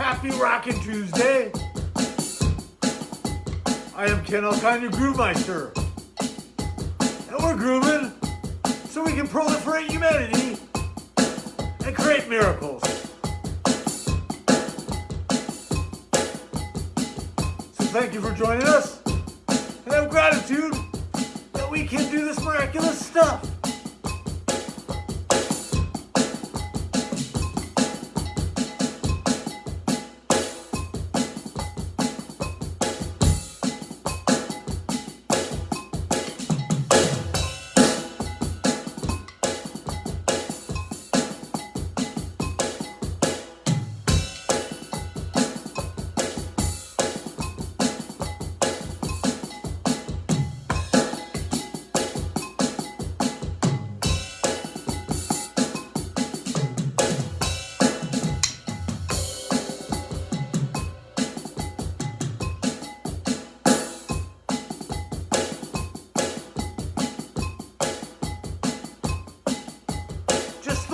Happy Rockin' Tuesday. I am Ken Alkine, your Groovemeister. And we're grooving so we can proliferate humanity and create miracles. So thank you for joining us. And have gratitude that we can do this miraculous stuff.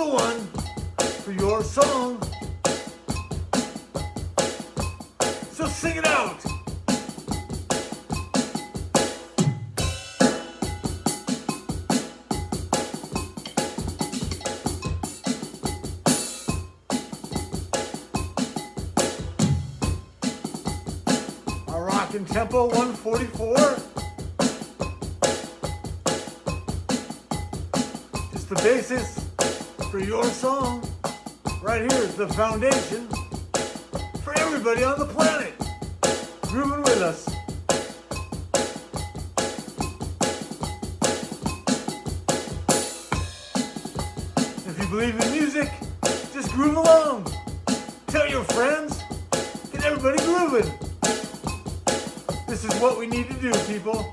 One for your song. So sing it out. A rockin' tempo 144. Just the basis for your song. Right here is the foundation for everybody on the planet. Grooving with us. If you believe in music, just groove along. Tell your friends. Get everybody grooving. This is what we need to do, people.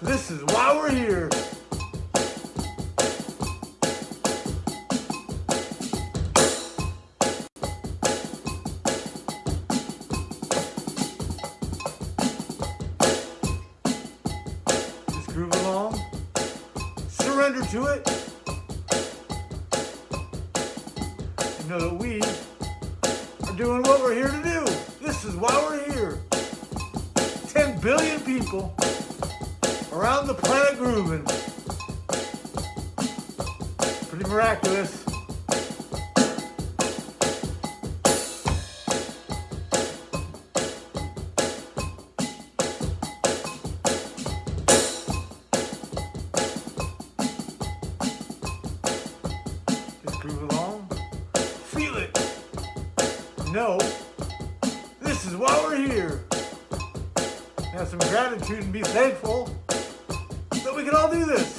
This is why we're here. Doing what we're here to do. This is why we're here. 10 billion people around the planet grooving. Pretty miraculous. Know this is why we're here. Have some gratitude and be thankful that we can all do this.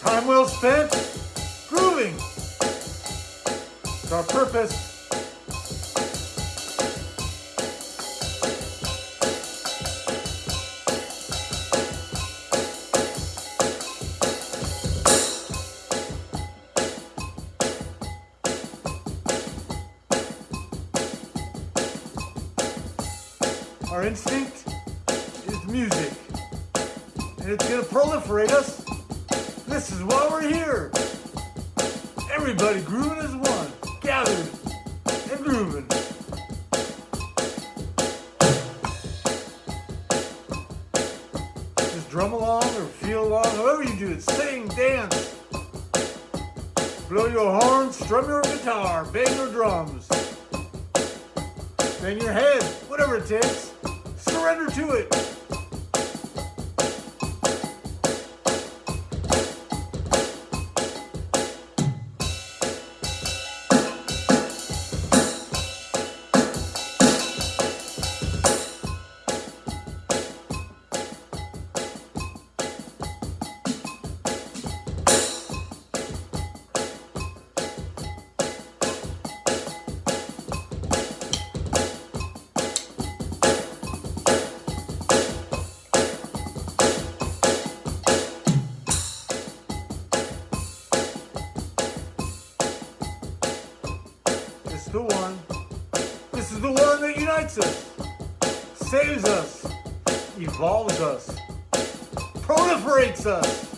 Time well spent grooving. It's our purpose instinct is music. And it's gonna proliferate us. This is why we're here. Everybody grooving as one, gathered and grooving. Just drum along or feel along, however you do it. Sing, dance. Blow your horn, strum your guitar, bang your drums. Bang your head, whatever it takes surrender to it. Unites us, saves us, evolves us, proliferates us.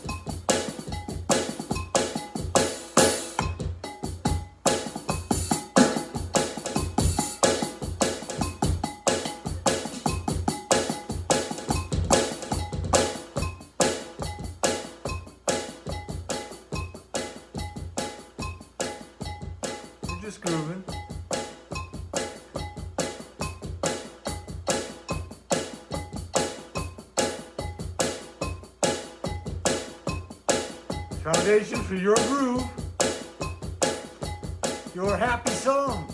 Foundation for your groove, your happy song.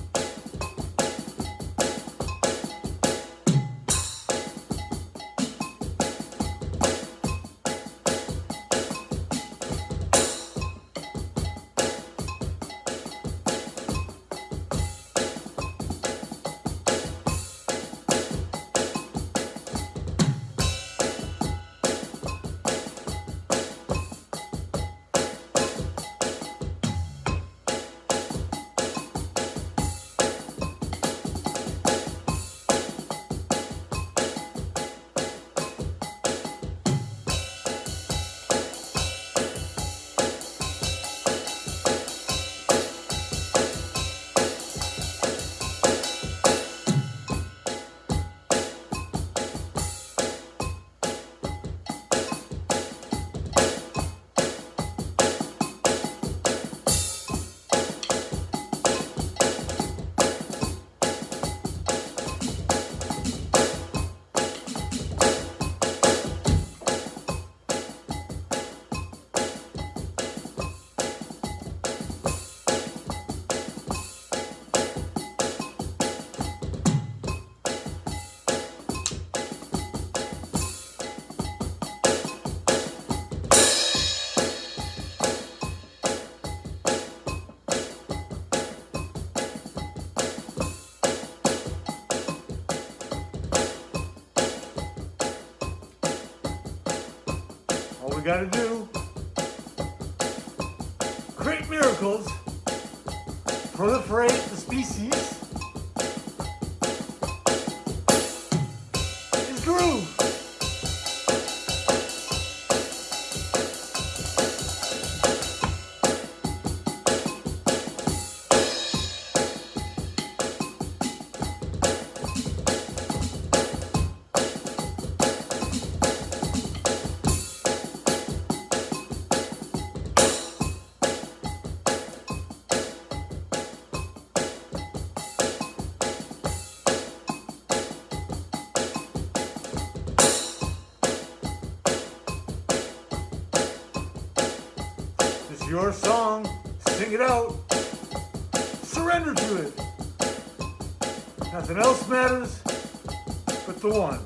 We got to do. Create miracles, proliferate the species, it out, surrender to it. Nothing else matters but the one.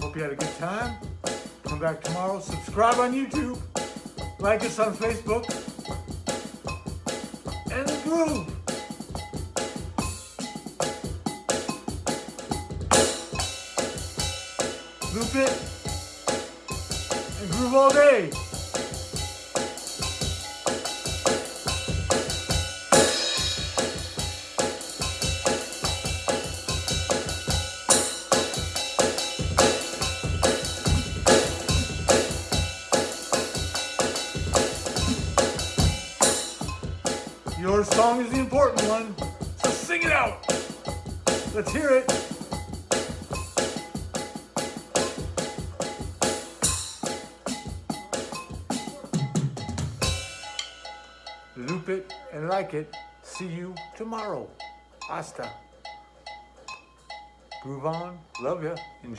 Hope you had a good time. Come back tomorrow. Subscribe on YouTube. Like us on Facebook. And groove. Loop it. And groove all day. Important one, so sing it out. Let's hear it. Loop it and like it. See you tomorrow. Hasta. Groove on. Love ya. Enjoy.